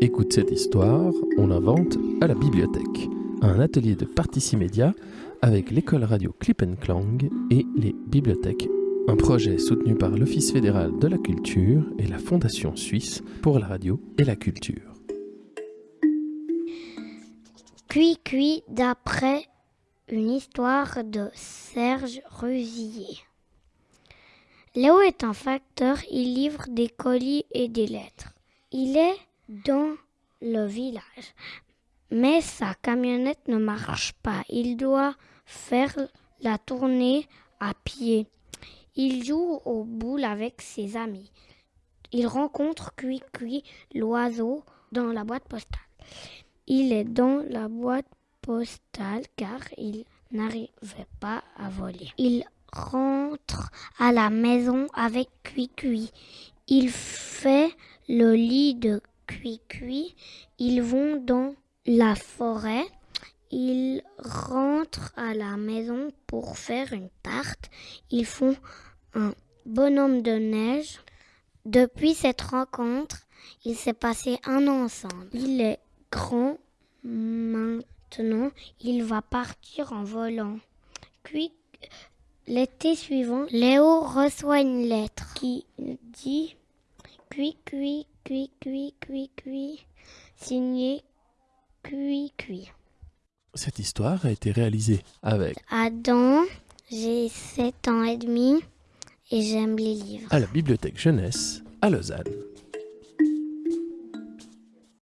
Écoute cette histoire, on l'invente à la bibliothèque. Un atelier de Particimédia avec l'école radio Clip Clang et les bibliothèques. Un projet soutenu par l'Office fédéral de la culture et la Fondation suisse pour la radio et la culture. Cui Cui d'après une histoire de Serge Rusillier. Léo est un facteur, il livre des colis et des lettres. Il est dans le village, mais sa camionnette ne marche pas. Il doit faire la tournée à pied. Il joue aux boules avec ses amis. Il rencontre Cui Cui, l'oiseau, dans la boîte postale. Il est dans la boîte postale car il n'arrivait pas à voler. Il rentre à la maison avec Cui Cui. Il fait le lit de Cui. Ils vont dans la forêt. Ils rentrent à la maison pour faire une tarte. Ils font un bonhomme de neige. Depuis cette rencontre, il s'est passé un an ensemble. Il est grand maintenant. Il va partir en volant. Puis, l'été suivant, Léo reçoit une lettre qui dit cui, cui, cui, cui, cui, signé Cui, cui. Cette histoire a été réalisée avec Adam, j'ai 7 ans et demi et j'aime les livres. à la bibliothèque jeunesse à Lausanne.